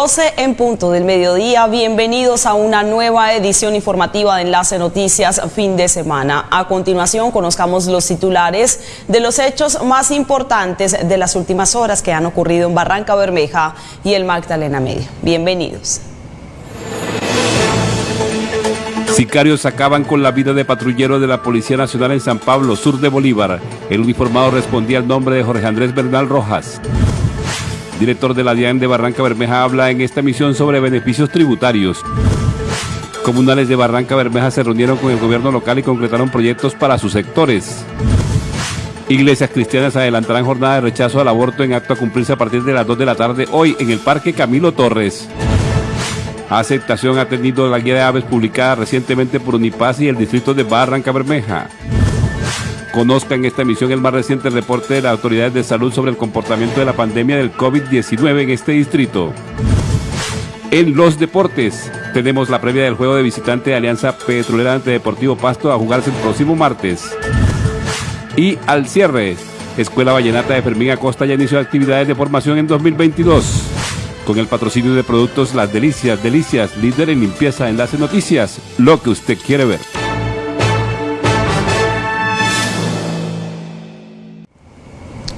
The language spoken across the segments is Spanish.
12 en punto del mediodía, bienvenidos a una nueva edición informativa de Enlace Noticias fin de semana. A continuación conozcamos los titulares de los hechos más importantes de las últimas horas que han ocurrido en Barranca Bermeja y el Magdalena Medio. Bienvenidos. Sicarios acaban con la vida de patrullero de la Policía Nacional en San Pablo, sur de Bolívar. El uniformado respondía al nombre de Jorge Andrés Bernal Rojas director de la DIAN de Barranca Bermeja, habla en esta emisión sobre beneficios tributarios. Comunales de Barranca Bermeja se reunieron con el gobierno local y concretaron proyectos para sus sectores. Iglesias cristianas adelantarán jornada de rechazo al aborto en acto a cumplirse a partir de las 2 de la tarde hoy en el Parque Camilo Torres. Aceptación ha tenido la guía de aves publicada recientemente por Unipaz y el distrito de Barranca Bermeja. Conozca en esta emisión el más reciente reporte de las autoridades de salud sobre el comportamiento de la pandemia del COVID-19 en este distrito. En los deportes, tenemos la previa del juego de visitante de Alianza Petrolera ante Deportivo Pasto a jugarse el próximo martes. Y al cierre, Escuela Vallenata de Fermín Acosta ya inició actividades de formación en 2022. Con el patrocinio de productos Las Delicias, Delicias, líder en limpieza, enlace noticias, lo que usted quiere ver.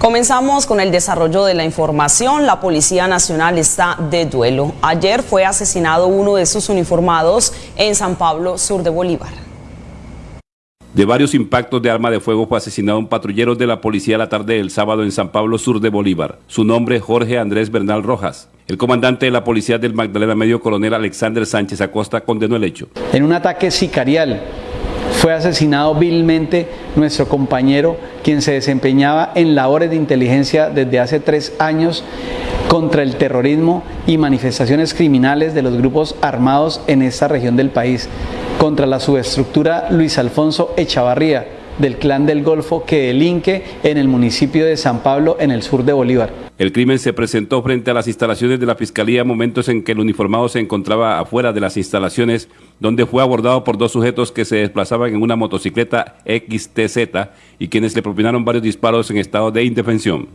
Comenzamos con el desarrollo de la información. La Policía Nacional está de duelo. Ayer fue asesinado uno de sus uniformados en San Pablo, sur de Bolívar. De varios impactos de arma de fuego fue asesinado un patrullero de la policía la tarde del sábado en San Pablo, sur de Bolívar. Su nombre, Jorge Andrés Bernal Rojas. El comandante de la policía del Magdalena Medio, coronel Alexander Sánchez Acosta, condenó el hecho. En un ataque sicarial fue asesinado vilmente nuestro compañero, quien se desempeñaba en labores de inteligencia desde hace tres años contra el terrorismo y manifestaciones criminales de los grupos armados en esta región del país, contra la subestructura Luis Alfonso Echavarría del Clan del Golfo que delinque en el municipio de San Pablo en el sur de Bolívar. El crimen se presentó frente a las instalaciones de la Fiscalía momentos en que el uniformado se encontraba afuera de las instalaciones donde fue abordado por dos sujetos que se desplazaban en una motocicleta XTZ y quienes le propinaron varios disparos en estado de indefensión.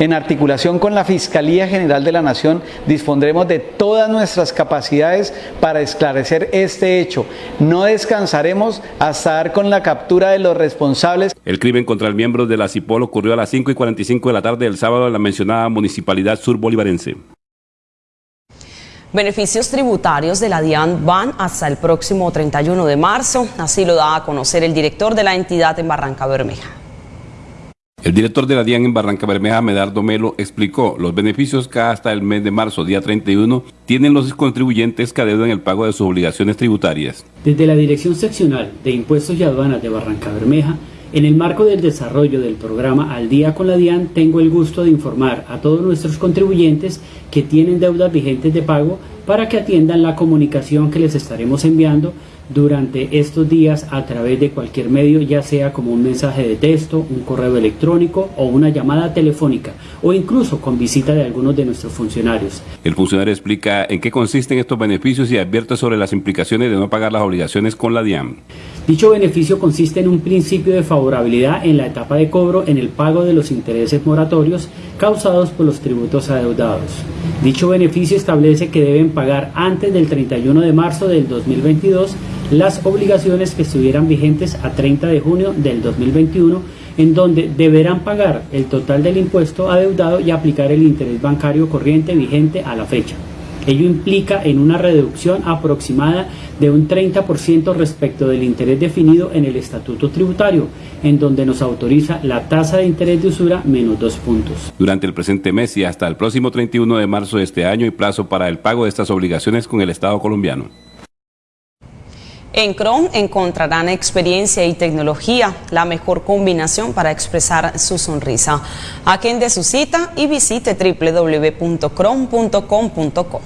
En articulación con la Fiscalía General de la Nación, dispondremos de todas nuestras capacidades para esclarecer este hecho. No descansaremos hasta dar con la captura de los responsables. El crimen contra el miembro de la CIPOL ocurrió a las 5 y 45 de la tarde del sábado en la mencionada Municipalidad Sur Bolivarense. Beneficios tributarios de la DIAN van hasta el próximo 31 de marzo, así lo da a conocer el director de la entidad en Barranca Bermeja. El director de la DIAN en Barranca Bermeja, Medardo Melo, explicó los beneficios que hasta el mes de marzo, día 31, tienen los contribuyentes que adeudan el pago de sus obligaciones tributarias. Desde la Dirección Seccional de Impuestos y Aduanas de Barranca Bermeja, en el marco del desarrollo del programa Al Día con la DIAN, tengo el gusto de informar a todos nuestros contribuyentes que tienen deudas vigentes de pago para que atiendan la comunicación que les estaremos enviando durante estos días a través de cualquier medio, ya sea como un mensaje de texto, un correo electrónico o una llamada telefónica o incluso con visita de algunos de nuestros funcionarios. El funcionario explica en qué consisten estos beneficios y advierte sobre las implicaciones de no pagar las obligaciones con la DIAM. Dicho beneficio consiste en un principio de favorabilidad en la etapa de cobro en el pago de los intereses moratorios causados por los tributos adeudados. Dicho beneficio establece que deben pagar antes del 31 de marzo del 2022 las obligaciones que estuvieran vigentes a 30 de junio del 2021, en donde deberán pagar el total del impuesto adeudado y aplicar el interés bancario corriente vigente a la fecha. Ello implica en una reducción aproximada de un 30% respecto del interés definido en el estatuto tributario, en donde nos autoriza la tasa de interés de usura menos dos puntos. Durante el presente mes y hasta el próximo 31 de marzo de este año y plazo para el pago de estas obligaciones con el Estado colombiano. En Chrome encontrarán experiencia y tecnología, la mejor combinación para expresar su sonrisa. Agende su cita y visite www.chrome.com.co.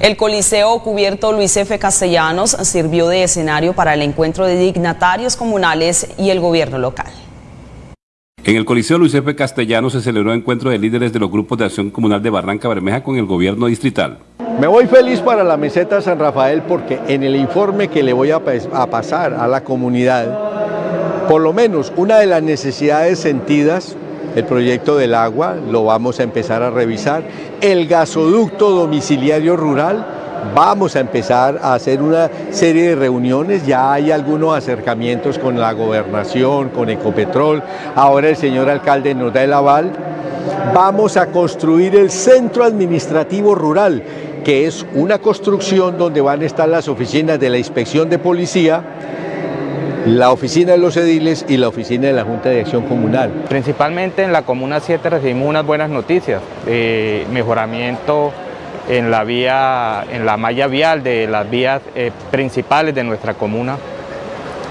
El Coliseo Cubierto Luis F. Castellanos sirvió de escenario para el encuentro de dignatarios comunales y el gobierno local. En el Coliseo Luis F. Castellanos se celebró el encuentro de líderes de los grupos de acción comunal de Barranca Bermeja con el gobierno distrital. Me voy feliz para la meseta San Rafael porque en el informe que le voy a, a, pasar a la comunidad, por lo menos una de las necesidades sentidas el proyecto del agua lo vamos a empezar a revisar, el gasoducto domiciliario rural, vamos a empezar a hacer una serie de reuniones, ya hay algunos acercamientos con la gobernación, con Ecopetrol, ahora el señor alcalde nos da el aval, vamos a construir el centro administrativo rural, que es una construcción donde van a estar las oficinas de la inspección de policía, la oficina de los ediles y la oficina de la Junta de Acción Comunal. Principalmente en la Comuna 7 recibimos unas buenas noticias, eh, mejoramiento en la vía, en la malla vial de las vías eh, principales de nuestra comuna,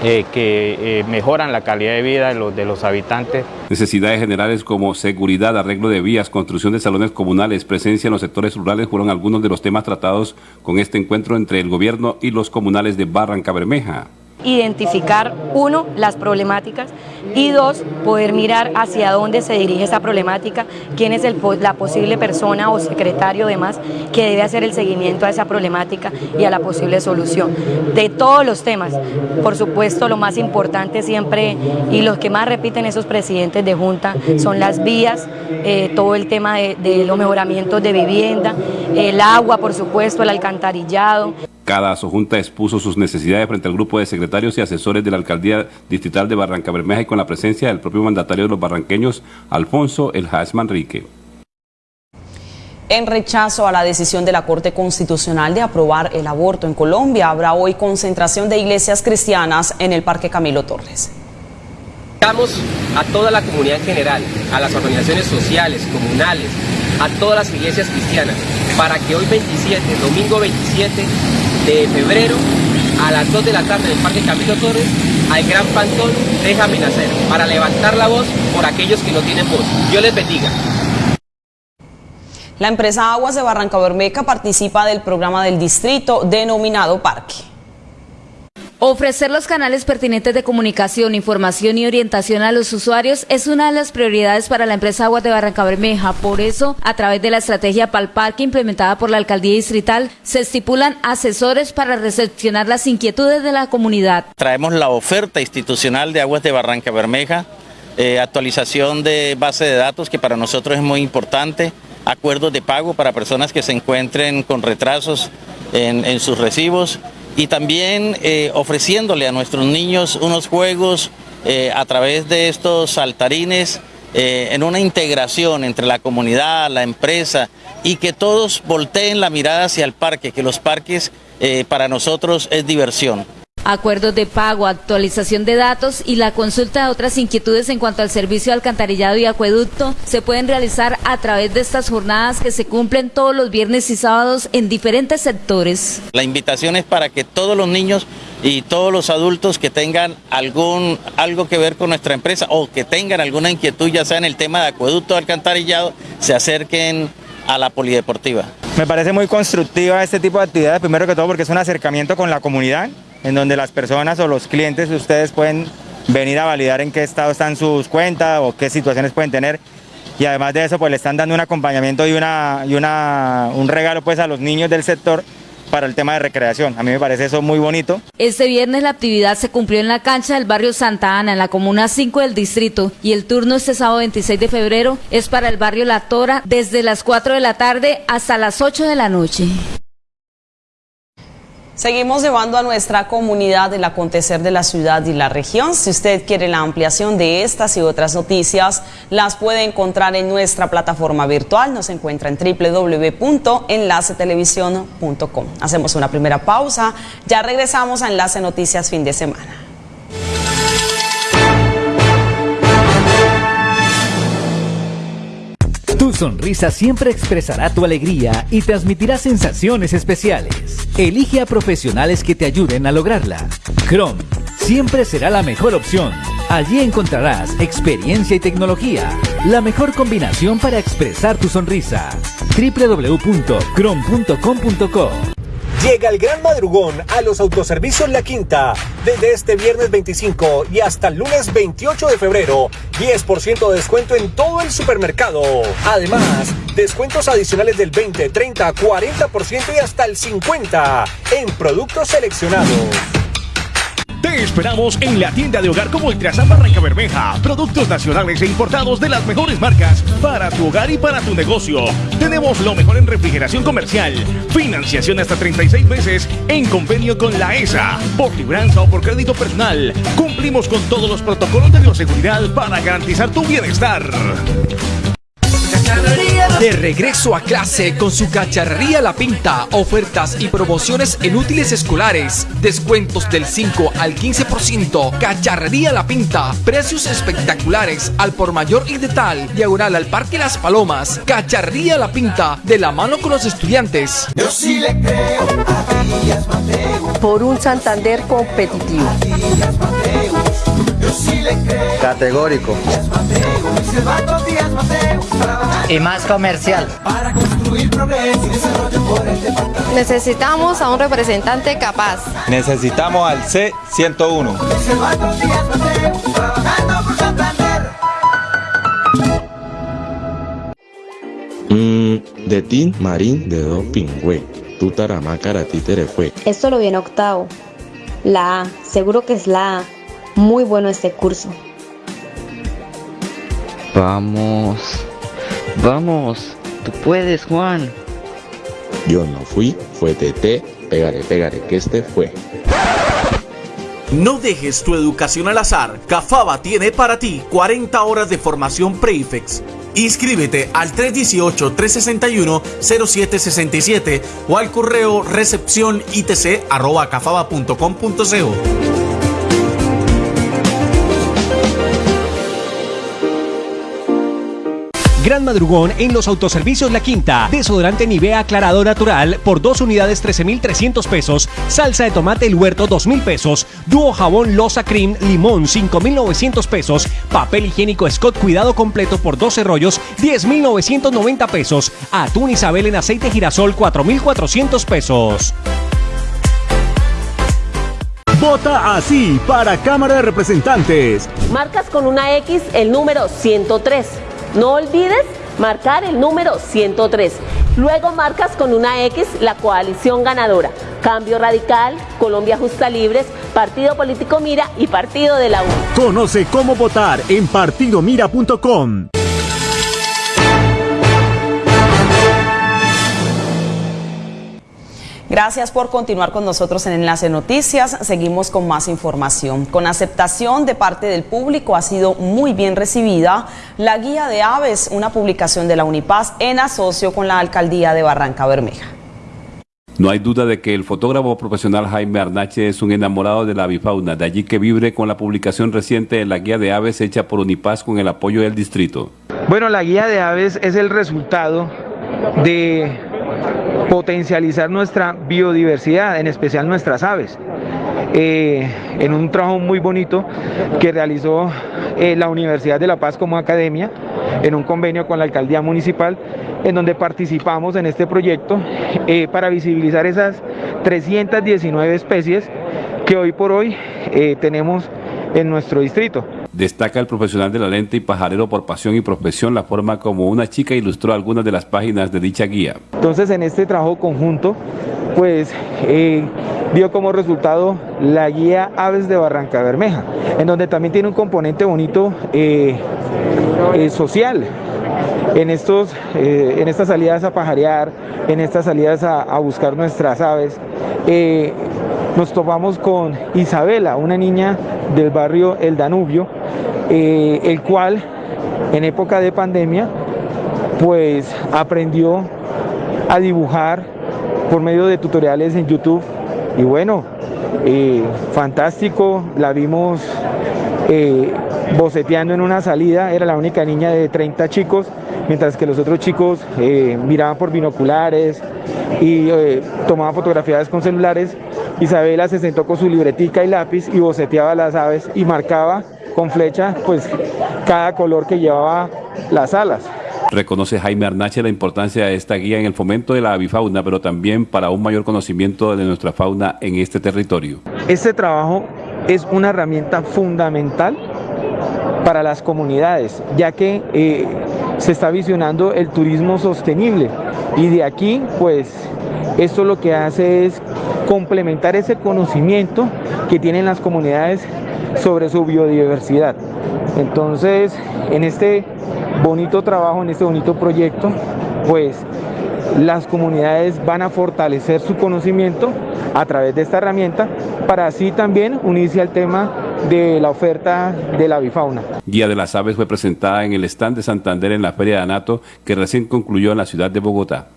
eh, que eh, mejoran la calidad de vida de los, de los habitantes. Necesidades generales como seguridad, arreglo de vías, construcción de salones comunales, presencia en los sectores rurales fueron algunos de los temas tratados con este encuentro entre el gobierno y los comunales de Barranca Bermeja identificar, uno, las problemáticas y dos, poder mirar hacia dónde se dirige esa problemática, quién es el, la posible persona o secretario demás que debe hacer el seguimiento a esa problemática y a la posible solución. De todos los temas, por supuesto, lo más importante siempre y los que más repiten esos presidentes de junta son las vías, eh, todo el tema de, de los mejoramientos de vivienda, el agua, por supuesto, el alcantarillado. Cada junta expuso sus necesidades frente al grupo de secretarios y asesores de la Alcaldía Distrital de Barranca Bermeja y con la presencia del propio mandatario de los barranqueños, Alfonso El Haas Manrique. En rechazo a la decisión de la Corte Constitucional de aprobar el aborto en Colombia, habrá hoy concentración de iglesias cristianas en el Parque Camilo Torres. Invitamos a toda la comunidad en general, a las organizaciones sociales, comunales, a todas las iglesias cristianas, para que hoy 27, domingo 27, de febrero a las 2 de la tarde en el Parque Camilo Torres al Gran Pantón Déjame Nacer para levantar la voz por aquellos que no tienen voz. Dios les bendiga. La empresa Aguas de Barranca Bermeja participa del programa del distrito denominado Parque. Ofrecer los canales pertinentes de comunicación, información y orientación a los usuarios es una de las prioridades para la empresa Aguas de Barranca Bermeja. Por eso, a través de la estrategia Palparque implementada por la alcaldía distrital, se estipulan asesores para recepcionar las inquietudes de la comunidad. Traemos la oferta institucional de Aguas de Barranca Bermeja, eh, actualización de base de datos que para nosotros es muy importante, acuerdos de pago para personas que se encuentren con retrasos en, en sus recibos y también eh, ofreciéndole a nuestros niños unos juegos eh, a través de estos saltarines eh, en una integración entre la comunidad, la empresa y que todos volteen la mirada hacia el parque, que los parques para nosotros es diversión acuerdos de pago, actualización de datos y la consulta de otras inquietudes en cuanto al servicio de alcantarillado y acueducto se pueden realizar a través de estas jornadas que se cumplen todos los viernes y sábados en diferentes sectores. La invitación es para que todos los niños y todos los adultos que tengan algún algo que ver con nuestra empresa o que tengan alguna inquietud ya sea en el tema de acueducto o alcantarillado se acerquen a la polideportiva. Me parece muy constructiva este tipo de actividades, primero que todo porque es un acercamiento con la comunidad, en donde las personas o los clientes ustedes pueden venir a validar en qué estado están sus cuentas o qué situaciones pueden tener. Y además de eso, pues le están dando un acompañamiento y, una, y una, un regalo pues a los niños del sector para el tema de recreación. A mí me parece eso muy bonito. Este viernes la actividad se cumplió en la cancha del barrio Santa Ana, en la comuna 5 del distrito, y el turno este sábado 26 de febrero es para el barrio La Tora desde las 4 de la tarde hasta las 8 de la noche. Seguimos llevando a nuestra comunidad el acontecer de la ciudad y la región. Si usted quiere la ampliación de estas y otras noticias, las puede encontrar en nuestra plataforma virtual. Nos encuentra en www.enlacetelevisión.com. Hacemos una primera pausa. Ya regresamos a Enlace Noticias fin de semana. Sonrisa siempre expresará tu alegría y transmitirá sensaciones especiales. Elige a profesionales que te ayuden a lograrla. Chrome siempre será la mejor opción. Allí encontrarás experiencia y tecnología, la mejor combinación para expresar tu sonrisa. www.chrome.com.co Llega el gran madrugón a los autoservicios La Quinta. Desde este viernes 25 y hasta el lunes 28 de febrero, 10% de descuento en todo el supermercado. Además, descuentos adicionales del 20, 30, 40% y hasta el 50% en productos seleccionados. Esperamos en la tienda de hogar como Ultrasan Barranca Bermeja. Productos nacionales e importados de las mejores marcas para tu hogar y para tu negocio. Tenemos lo mejor en refrigeración comercial, financiación hasta 36 meses en convenio con la ESA, por libranza o por crédito personal. Cumplimos con todos los protocolos de bioseguridad para garantizar tu bienestar. De regreso a clase con su cacharrería La Pinta, ofertas y promociones en útiles escolares, descuentos del 5 al 15%, cacharrería La Pinta, precios espectaculares al por mayor y de tal, diagonal al Parque Las Palomas, cacharrería La Pinta, de la mano con los estudiantes. Yo sí le creo a. Por un Santander competitivo. Díaz Mateus. Yo sí le creo. Categórico. Y más comercial. Para construir progreso y desarrollo por el departamento. Necesitamos a un representante capaz. Necesitamos al C101. Silvano Díaz Mateus. Trabajando por Santander. Mmm, de tin marín de dos pingüe. Tu taramacara títere fue. Esto lo viene octavo. La A, seguro que es la A. Muy bueno este curso. Vamos. Vamos. Tú puedes, Juan. Yo no fui, fue TT. Pégale, pégale, que este fue. No dejes tu educación al azar. Cafaba tiene para ti 40 horas de formación Prefix. Inscríbete al 318-361-0767 o al correo recepción itc Gran madrugón en los autoservicios La Quinta. Desodorante Nivea aclarado natural por dos unidades 13,300 pesos. Salsa de tomate El Huerto 2,000 pesos. Dúo jabón Losa Cream Limón 5,900 pesos. Papel higiénico Scott Cuidado completo por 12 rollos 10,990 pesos. Atún Isabel en aceite girasol 4,400 pesos. Vota así para Cámara de Representantes. Marcas con una X el número 103. No olvides marcar el número 103. Luego marcas con una X la coalición ganadora. Cambio Radical, Colombia Justa Libres, Partido Político Mira y Partido de la U. Conoce cómo votar en partidomira.com. Gracias por continuar con nosotros en Enlace Noticias. Seguimos con más información. Con aceptación de parte del público ha sido muy bien recibida la Guía de Aves, una publicación de la Unipaz en asocio con la Alcaldía de Barranca Bermeja. No hay duda de que el fotógrafo profesional Jaime Arnache es un enamorado de la avifauna, de allí que vibre con la publicación reciente de la guía de aves hecha por Unipaz con el apoyo del distrito. Bueno, la guía de aves es el resultado de potencializar nuestra biodiversidad, en especial nuestras aves. Eh, en un trabajo muy bonito que realizó eh, la Universidad de La Paz como academia, en un convenio con la alcaldía municipal, en donde participamos en este proyecto eh, para visibilizar esas 319 especies que hoy por hoy eh, tenemos en nuestro distrito. Destaca el profesional de la lente y pajarero por pasión y profesión la forma como una chica ilustró algunas de las páginas de dicha guía. Entonces en este trabajo conjunto, pues eh, dio como resultado la guía Aves de Barranca Bermeja, en donde también tiene un componente bonito eh, eh, social. En, estos, eh, en estas salidas a pajarear, en estas salidas a, buscar nuestras aves, eh, nos topamos con Isabela, una niña del barrio El Danubio, eh, el cual en época de pandemia pues aprendió a dibujar por medio de tutoriales en YouTube. Y bueno, fantástico, la vimos eh, boceteando en una salida, era la única niña de 30 chicos, mientras que los otros chicos eh, miraban por binoculares y eh, tomaban fotografías con celulares. Isabela se sentó con su libretica y lápiz y boceteaba las aves y marcaba con flecha pues cada color que llevaba las alas. Reconoce Jaime Arnache la importancia de esta guía en el fomento de la avifauna, pero también para un mayor conocimiento de nuestra fauna en este territorio. Este trabajo es una herramienta fundamental para las comunidades, ya que eh, se está visionando el turismo sostenible y de aquí pues esto lo que hace es complementar ese conocimiento que tienen las comunidades sobre su biodiversidad. Entonces, en este bonito trabajo, en este bonito proyecto, pues las comunidades van a fortalecer su conocimiento a través de esta herramienta para así también unirse al tema de la oferta de la bifauna. Guía de las Aves fue presentada en el stand de Santander en la Feria de Anato que recién concluyó en la ciudad de Bogotá.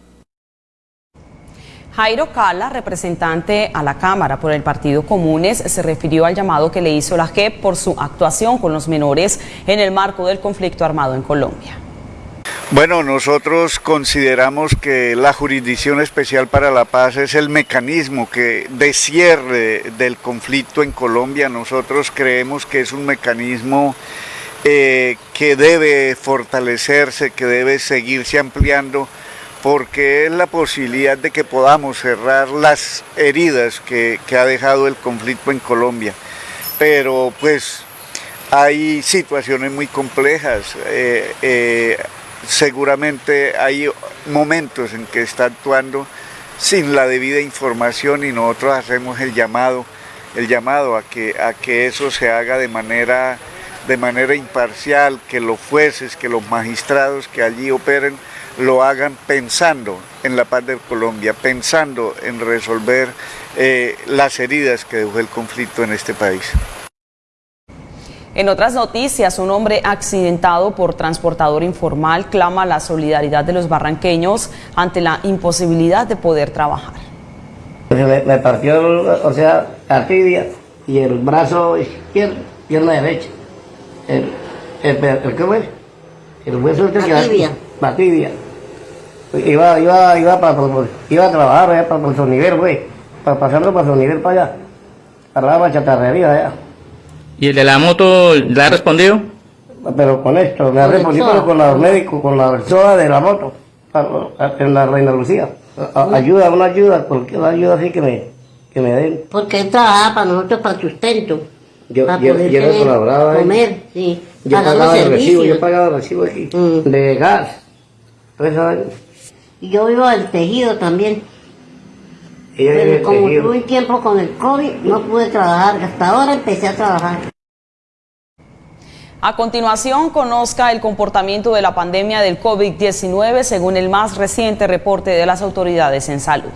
Jairo Cala, representante a la Cámara por el Partido Comunes, se refirió al llamado que le hizo la JEP por su actuación con los menores en el marco del conflicto armado en Colombia. Bueno, nosotros consideramos que la Jurisdicción Especial para la Paz es el mecanismo que de cierre del conflicto en Colombia. Nosotros creemos que es un mecanismo eh, que debe fortalecerse, que debe seguirse ampliando porque es la posibilidad de que podamos cerrar las heridas que, ha dejado el conflicto en Colombia. Pero pues hay situaciones muy complejas, eh, eh, seguramente hay momentos en que está actuando sin la debida información y nosotros hacemos el llamado, el llamado a que, a que eso se haga de manera, de manera imparcial, que los jueces, que los magistrados que allí operen, lo hagan pensando en la paz de Colombia, pensando en resolver eh, las heridas que dejó el conflicto en este país. En otras noticias, un hombre accidentado por transportador informal clama la solidaridad de los barranqueños ante la imposibilidad de poder trabajar. Me, partió, o sea, la tibia y el brazo izquierdo, pierna derecha. El, el, el, ¿qué fue? El hueso que la tibia. La tibia iba, iba, iba, para, iba a trabajar allá para, su nivel, güey, para pasarlo para su nivel para allá, para la chatarrería allá. ¿Y el de la moto le ha respondido? Pero con esto, me ha respondido con los médicos, con la persona de la moto, en la Reina Lucía. ayuda, una ayuda, cualquier ayuda así que me, que me den. Porque él trabajaba para nosotros para sustento. Yo, para yo, poder yo colaboraba comer, sí. Yo pagaba el recibo, yo pagaba el recibo aquí, mm. de gas. Tres años. Y yo vivo del tejido también. Pero como tuve tiempo con el COVID, no pude trabajar. Hasta ahora empecé a trabajar. A continuación, conozca el comportamiento de la pandemia del COVID-19 según el más reciente reporte de las autoridades en salud.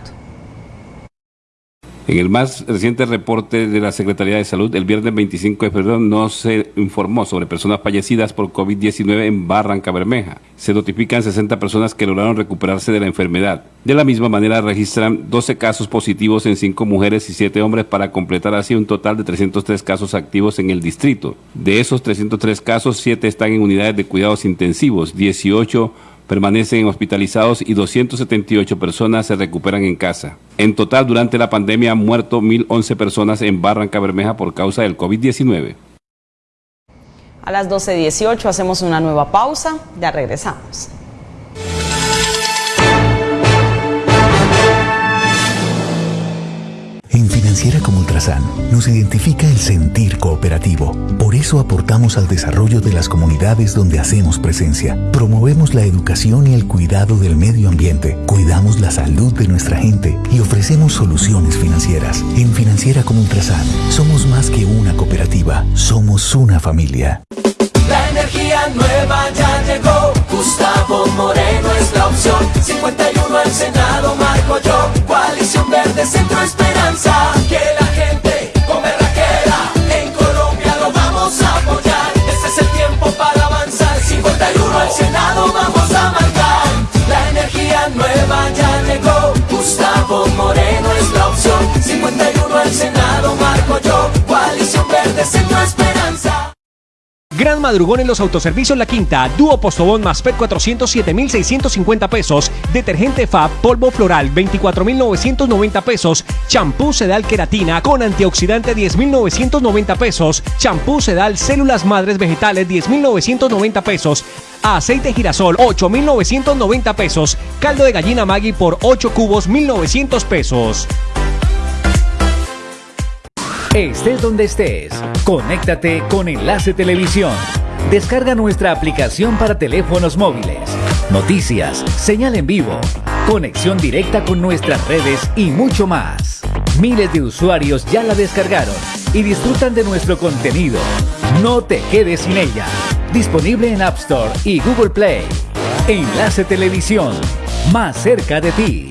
En el más reciente reporte de la Secretaría de Salud, el viernes 25 de febrero no se informó sobre personas fallecidas por COVID-19 en Barranca Bermeja. Se notifican 60 personas que lograron recuperarse de la enfermedad. De la misma manera, registran 12 casos positivos en 5 mujeres y 7 hombres para completar así un total de 303 casos activos en el distrito. De esos 303 casos, 7 están en unidades de cuidados intensivos, 18 permanecen hospitalizados y 278 personas se recuperan en casa. En total, durante la pandemia han muerto 1.011 personas en Barranca Bermeja por causa del COVID-19. A las 12.18 hacemos una nueva pausa, ya regresamos. En Financiera como Ultrasan nos identifica el sentir cooperativo. Por eso aportamos al desarrollo de las comunidades donde hacemos presencia. Promovemos la educación y el cuidado del medio ambiente. Cuidamos la salud de nuestra gente y ofrecemos soluciones financieras. En Financiera como Ultrasan somos más que una cooperativa, somos una familia. La energía nueva ya llegó. Gustavo Moreno es la opción. 51 Verde, Centro Esperanza. Que la gente come raquera. En Colombia lo vamos a apoyar. Este es el tiempo para avanzar. 51 al Senado, vamos a marcar. La energía nueva ya llegó. Gustavo Moreno es la opción. 51 al Senado, Marco yo. Coalición Verde, Centro Esperanza. Gran madrugón en los autoservicios La Quinta, dúo postobón más PET 407,650 pesos, detergente FAB, polvo floral 24,990 pesos, champú sedal queratina con antioxidante 10,990 pesos, champú sedal células madres vegetales 10,990 pesos, aceite girasol 8,990 pesos, caldo de gallina Maggi por 8 cubos 1,900 pesos. Estés donde estés, conéctate con Enlace Televisión. Descarga nuestra aplicación para teléfonos móviles. Noticias, señal en vivo, conexión directa con nuestras redes y mucho más. Miles de usuarios ya la descargaron y disfrutan de nuestro contenido. No te quedes sin ella. Disponible en App Store y Google Play. Enlace Televisión, más cerca de ti.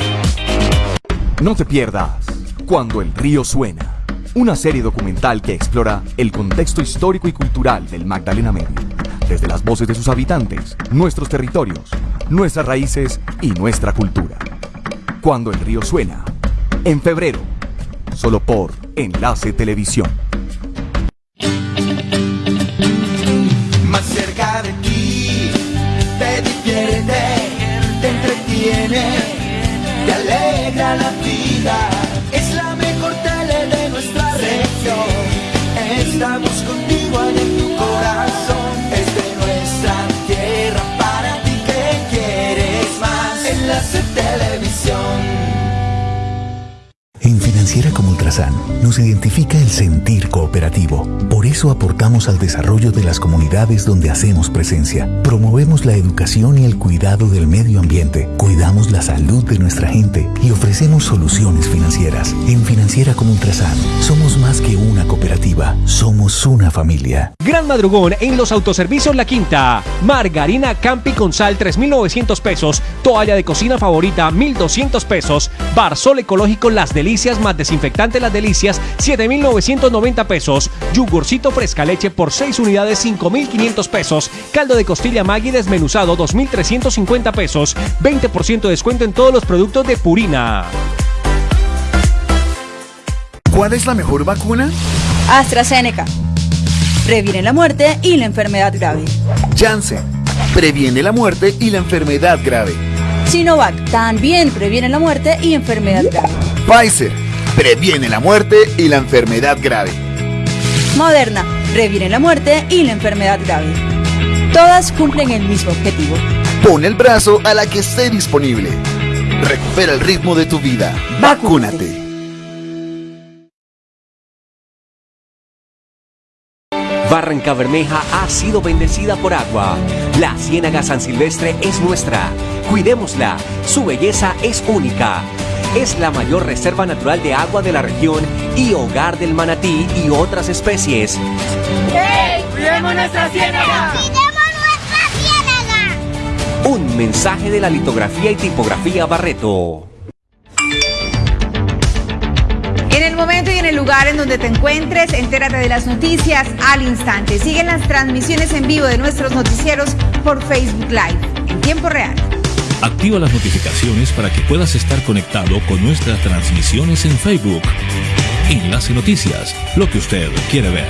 No te pierdas Cuando el río suena, una serie documental que explora el contexto histórico y cultural del Magdalena Medio, desde las voces de sus habitantes, nuestros territorios, nuestras raíces y nuestra cultura. Cuando el río suena, en febrero, solo por Enlace Televisión. Más cerca de ti, te divierte, te entretiene, te alegra la vida. Nos identifica el sentir cooperativo. Por eso aportamos al desarrollo de las comunidades donde hacemos presencia. Promovemos la educación y el cuidado del medio ambiente. Cuidamos la salud de nuestra gente y ofrecemos soluciones financieras. En Financiera como Ultrasan somos más que una cooperativa, somos una familia. Gran madrugón en los autoservicios La Quinta. Margarina Campi con sal 3.900 pesos. Toalla de cocina favorita 1.200 pesos. Barzol ecológico Las Delicias más desinfectante Las Delicias 7.990 pesos. Yugurcito fresca leche por 6 unidades 5.500 pesos. Caldo de costilla Maggi desmenuzado 2.350 pesos. 20% de descuento en todos los productos de Purina. ¿Cuál es la mejor vacuna? AstraZeneca. Previene la muerte y la enfermedad grave. Janssen. Previene la muerte y la enfermedad grave. Sinovac también previene la muerte y enfermedad grave. Pfizer. Previene la muerte y la enfermedad grave. Moderna previene la muerte y la enfermedad grave. Todas cumplen el mismo objetivo. Pon el brazo a la que esté disponible. Recupera el ritmo de tu vida. Vacúnate. Barranca Bermeja ha sido bendecida por agua. La Ciénaga San Silvestre es nuestra. Cuidémosla. Su belleza es única. Es la mayor reserva natural de agua de la región y hogar del manatí y otras especies. ¡Hey! ¡Cuidemos nuestra ciénaga! Un mensaje de la litografía y tipografía Barreto. En el momento y en el lugar en donde te encuentres, entérate de las noticias al instante. Siguen las transmisiones en vivo de nuestros noticieros por Facebook Live en tiempo real. Activa las notificaciones para que puedas estar conectado con nuestras transmisiones en Facebook. Enlace Noticias, lo que usted quiere ver.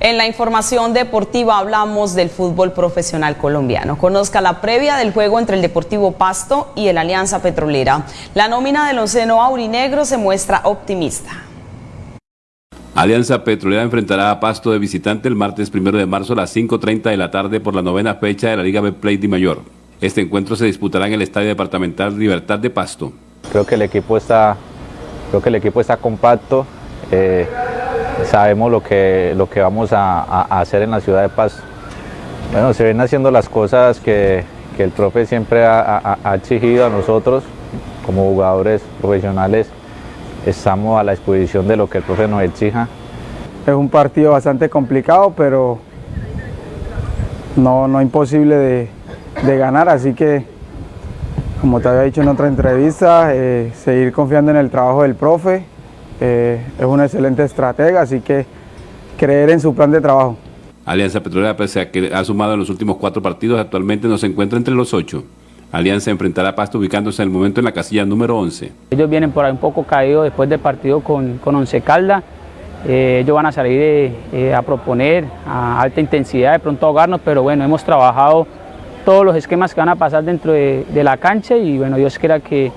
En la información deportiva hablamos del fútbol profesional colombiano. Conozca la previa del juego entre el Deportivo Pasto y el Alianza Petrolera. La nómina del onceno aurinegro se muestra optimista. Alianza Petrolera enfrentará a Pasto de visitante el martes 1 de marzo a las 5.30 de la tarde por la novena fecha de la Liga Betplay de Mayor. Este encuentro se disputará en el Estadio Departamental Libertad de Pasto. Creo que el equipo está, creo que el equipo está compacto. eh, sabemos lo que, lo que vamos a, hacer en la ciudad de Pasto. Bueno, se vienen haciendo las cosas que, que el profe siempre ha- ha exigido a nosotros como jugadores profesionales. Estamos a la disposición de lo que el profe nos exija. Es un partido bastante complicado, pero no, no imposible de, de ganar, así que, como te había dicho en otra entrevista, eh, seguir confiando en el trabajo del profe. eh, es un excelente estratega, así que creer en su plan de trabajo. Alianza Petrolera, pese a que ha sumado en los últimos cuatro partidos, actualmente no se encuentra entre los ocho. Alianza enfrentará a Pasto ubicándose en el momento en la casilla número 11. Ellos vienen por ahí un poco caídos después del partido con, con Once Calda. Eh, ellos van a salir eh, eh, a proponer a alta intensidad, de pronto ahogarnos, pero bueno, hemos trabajado todos los esquemas que van a pasar dentro de, de la cancha y bueno, Dios quiera que,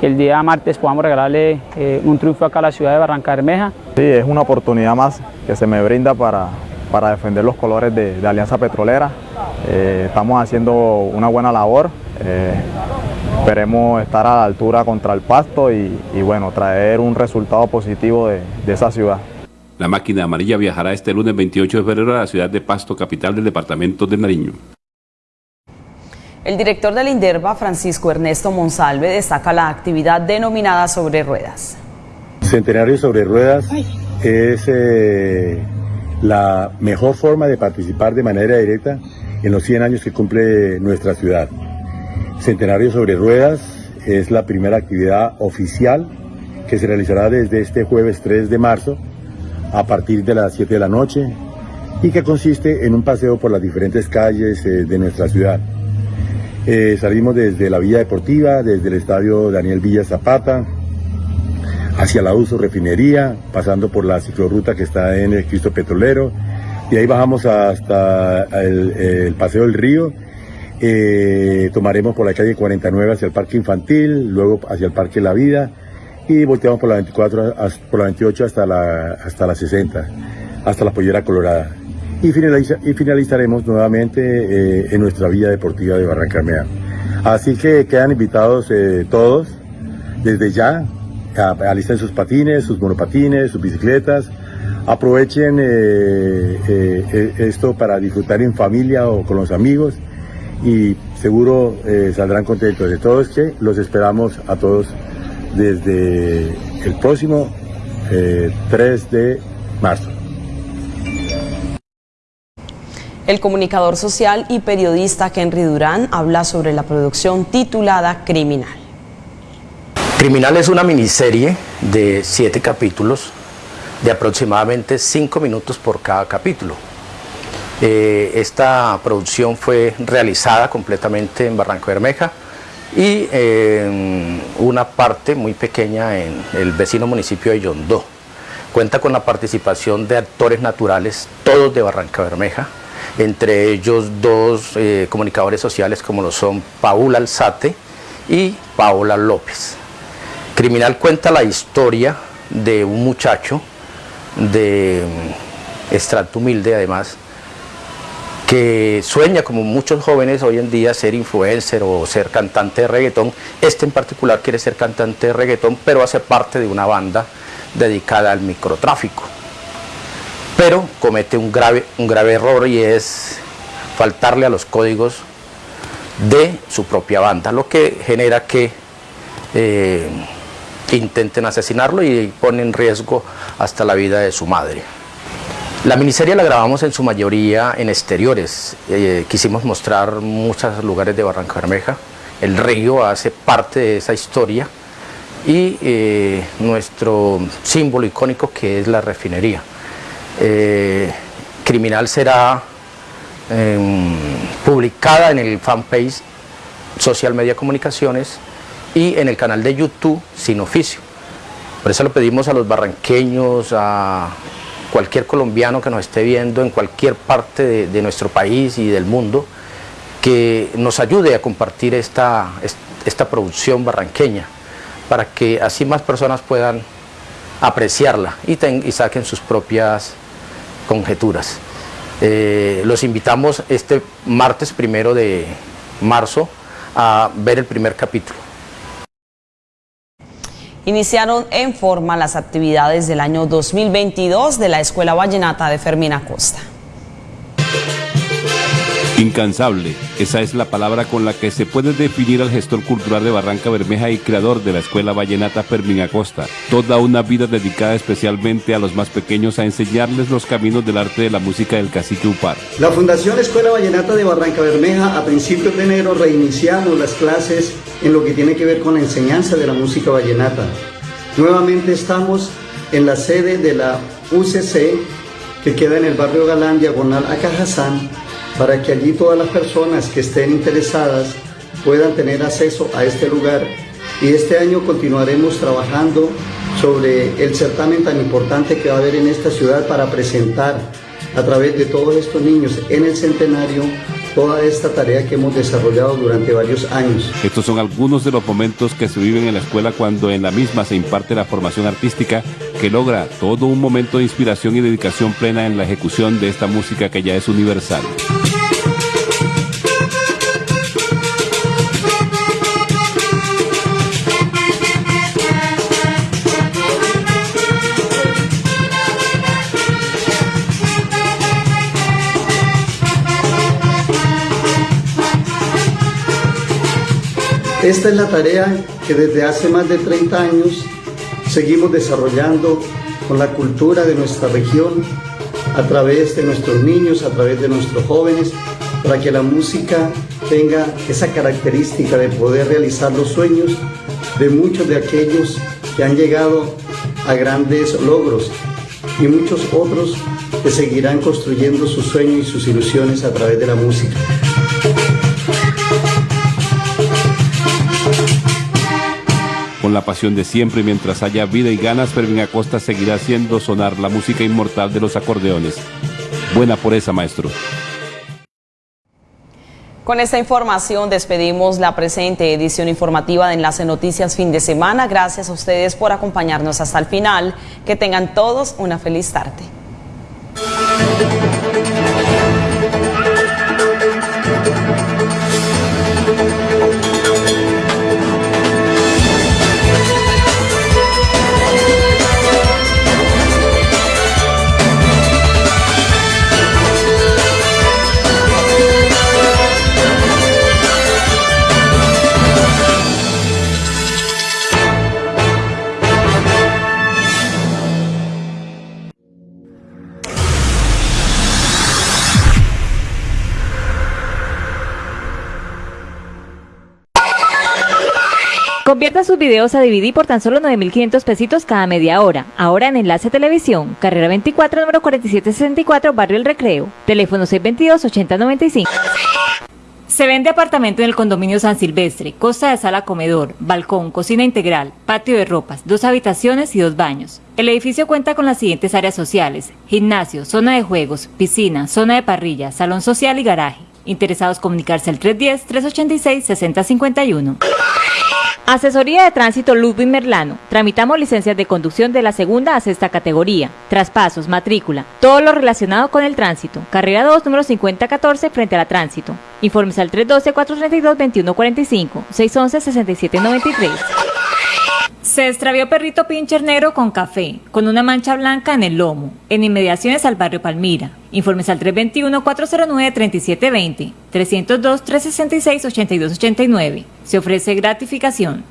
que el día martes podamos regalarle eh, un triunfo acá a la ciudad de Barranca Bermeja. Sí, es una oportunidad más que se me brinda para, para defender los colores de, de Alianza Petrolera. Eh, estamos haciendo una buena labor. Eh, esperemos estar a la altura contra el pasto y, y bueno, traer un resultado positivo de, de esa ciudad. La máquina amarilla viajará este lunes 28 de febrero a la ciudad de Pasto, capital del departamento de Nariño. El director del INDERVA, Francisco Ernesto Monsalve, destaca la actividad denominada sobre ruedas. Centenario sobre ruedas es eh, la mejor forma de participar de manera directa en los 100 años que cumple nuestra ciudad. Centenario sobre ruedas es la primera actividad oficial que se realizará desde este jueves 3 de marzo a partir de las 7 de la noche y que consiste en un paseo por las diferentes calles eh, de nuestra ciudad. Eh, salimos desde la Villa Deportiva, desde el Estadio Daniel Villa Zapata, hacia la Uso Refinería, pasando por la ciclorruta que está en el Cristo Petrolero, y ahí bajamos hasta el, Paseo del Río, eh, tomaremos por la calle 49 hacia el Parque Infantil, luego hacia el Parque La Vida, y volteamos por la 24, por la 28 hasta la, hasta la 60, hasta la Pollera Colorada. Y, finalizaremos nuevamente eh, en nuestra vía deportiva de Barranca Así que quedan invitados eh, todos desde ya, alisten sus patines, sus monopatines, sus bicicletas, aprovechen esto para disfrutar en familia o con los amigos y seguro saldrán contentos. De todos que los esperamos a todos desde el próximo 3 de marzo. El comunicador social y periodista Henry Durán habla sobre la producción titulada Criminal. Criminal es una miniserie de siete capítulos de aproximadamente cinco minutos por cada capítulo. Eh, esta producción fue realizada completamente en Barranco Bermeja y eh, una parte muy pequeña en el vecino municipio de Yondó. Cuenta con la participación de actores naturales, todos de Barranca Bermeja, entre ellos dos eh, comunicadores sociales como lo son Paula Alzate y Paola López. Criminal cuenta la historia de un muchacho de mm, estrato humilde además, que sueña como muchos jóvenes hoy en día ser influencer o ser cantante de reggaetón. Este en particular quiere ser cantante de reggaetón, pero hace parte de una banda dedicada al microtráfico pero comete un grave, un grave error y es faltarle a los códigos de su propia banda, lo que genera que eh, intenten asesinarlo y pone en riesgo hasta la vida de su madre. La miniserie la grabamos en su mayoría en exteriores, eh, quisimos mostrar muchos lugares de Barranca Bermeja, el río hace parte de esa historia y eh, nuestro símbolo icónico que es la refinería. Eh, criminal será em, publicada en el fanpage Social Media Comunicaciones y en el canal de YouTube Sin Oficio. Por eso lo pedimos a los barranqueños, a cualquier colombiano que nos esté viendo en cualquier parte de, nuestro país y del mundo, que nos ayude a compartir esta, esta producción barranqueña, para que así más personas puedan apreciarla y, saquen sus propias conjeturas. Eh, los invitamos este martes primero de marzo a ver el primer capítulo. Iniciaron en forma las actividades del año 2022 de la Escuela Vallenata de Fermina Costa. Incansable, esa es la palabra con la que se puede definir al gestor cultural de Barranca Bermeja y creador de la Escuela Vallenata Fermín Acosta. Toda una vida dedicada especialmente a los más pequeños a enseñarles los caminos del arte de la música del cacique Upar. La Fundación Escuela Vallenata de Barranca Bermeja a principios de enero reiniciamos las clases en lo que tiene que ver con la enseñanza de la música vallenata. Nuevamente estamos en la sede de la UCC que queda en el barrio Galán, diagonal a Cajazán, para que allí todas las personas que estén interesadas puedan tener acceso a este lugar. Y este año continuaremos trabajando sobre el certamen tan importante que va a haber en esta ciudad para presentar a través de todos estos niños en el centenario toda esta tarea que hemos desarrollado durante varios años. Estos son algunos de los momentos que se viven en la escuela cuando en la misma se imparte la formación artística que logra todo un momento de inspiración y dedicación plena en la ejecución de esta música que ya es universal. Esta es la tarea que desde hace más de 30 años seguimos desarrollando con la cultura de nuestra región, a través de nuestros niños, a través de nuestros jóvenes, para que la música tenga esa característica de poder realizar los sueños de muchos de aquellos que han llegado a grandes logros y muchos otros que seguirán construyendo sus sueños y sus ilusiones a través de la música. Con la pasión de siempre, mientras haya vida y ganas, Fermín Acosta seguirá haciendo sonar la música inmortal de los acordeones. Buena por esa, maestro. Con esta información despedimos la presente edición informativa de Enlace Noticias fin de semana. Gracias a ustedes por acompañarnos hasta el final. Que tengan todos una feliz tarde. Videos a DVD por tan solo 9.500 pesitos cada media hora. Ahora en Enlace Televisión, carrera 24, número 4764, Barrio El Recreo. Teléfono 622-8095. Se vende apartamento en el condominio San Silvestre, costa de sala comedor, balcón, cocina integral, patio de ropas, dos habitaciones y dos baños. El edificio cuenta con las siguientes áreas sociales, gimnasio, zona de juegos, piscina, zona de parrilla, salón social y garaje. Interesados comunicarse al 310-386-6051. Asesoría de Tránsito Ludwig Merlano. Tramitamos licencias de conducción de la segunda a sexta categoría. Traspasos, matrícula, todo lo relacionado con el tránsito. Carrera 2, número 5014, frente a la tránsito. Informes al 312-432-2145, 611-6793. Se extravió perrito pincher negro con café, con una mancha blanca en el lomo, en inmediaciones al barrio Palmira. Informes al 321-409-3720, 302-366-8289. Se ofrece gratificación.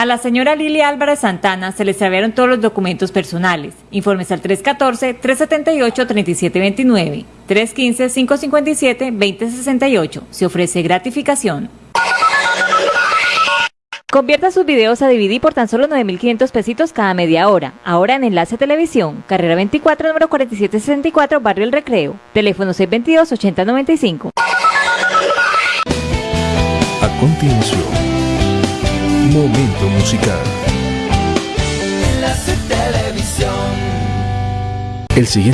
A la señora Lili Álvarez Santana se le extraviaron todos los documentos personales. Informes al 314-378-3729, 315-557-2068. Se ofrece gratificación. Convierta sus videos a DVD por tan solo 9.500 pesitos cada media hora. Ahora en Enlace Televisión, carrera 24, número 4764, Barrio El Recreo. Teléfono 622-8095. A continuación, Momento Musical. Enlace Televisión. El siguiente